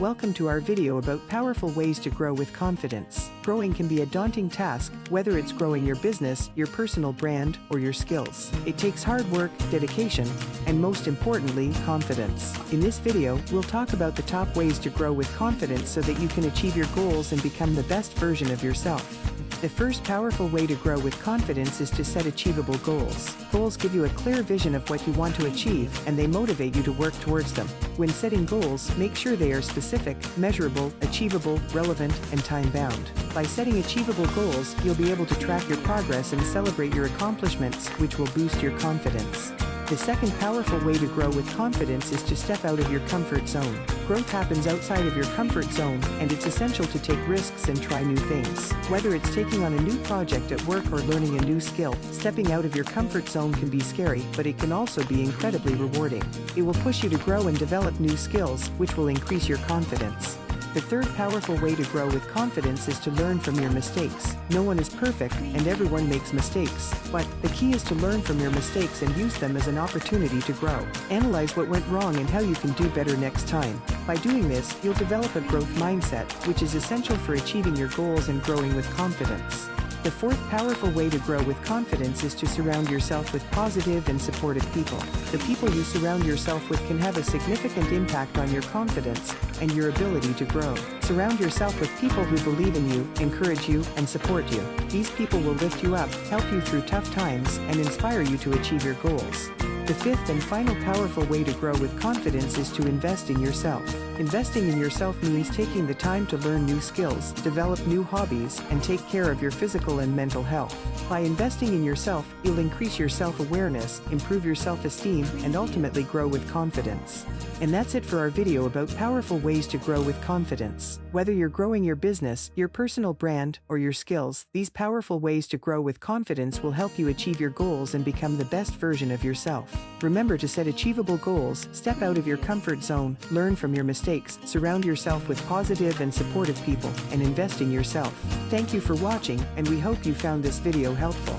Welcome to our video about powerful ways to grow with confidence. Growing can be a daunting task, whether it's growing your business, your personal brand, or your skills. It takes hard work, dedication, and most importantly, confidence. In this video, we'll talk about the top ways to grow with confidence so that you can achieve your goals and become the best version of yourself. The first powerful way to grow with confidence is to set achievable goals. Goals give you a clear vision of what you want to achieve, and they motivate you to work towards them. When setting goals, make sure they are specific, measurable, achievable, relevant, and time-bound. By setting achievable goals, you'll be able to track your progress and celebrate your accomplishments, which will boost your confidence. The second powerful way to grow with confidence is to step out of your comfort zone. Growth happens outside of your comfort zone, and it's essential to take risks and try new things. Whether it's taking on a new project at work or learning a new skill, stepping out of your comfort zone can be scary, but it can also be incredibly rewarding. It will push you to grow and develop new skills, which will increase your confidence. The third powerful way to grow with confidence is to learn from your mistakes. No one is perfect, and everyone makes mistakes. But the key is to learn from your mistakes and use them as an opportunity to grow. Analyze what went wrong and how you can do better next time. By doing this, you'll develop a growth mindset, which is essential for achieving your goals and growing with confidence. The fourth powerful way to grow with confidence is to surround yourself with positive and supportive people. The people you surround yourself with can have a significant impact on your confidence and your ability to grow. Surround yourself with people who believe in you, encourage you, and support you. These people will lift you up, help you through tough times, and inspire you to achieve your goals. The fifth and final powerful way to grow with confidence is to invest in yourself. Investing in yourself means taking the time to learn new skills, develop new hobbies, and take care of your physical and mental health. By investing in yourself, you'll increase your self-awareness, improve your self-esteem, and ultimately grow with confidence. And that's it for our video about powerful ways to grow with confidence. Whether you're growing your business, your personal brand, or your skills, these powerful ways to grow with confidence will help you achieve your goals and become the best version of yourself. Remember to set achievable goals, step out of your comfort zone, learn from your mistakes, surround yourself with positive and supportive people, and invest in yourself. Thank you for watching, and we hope you found this video helpful.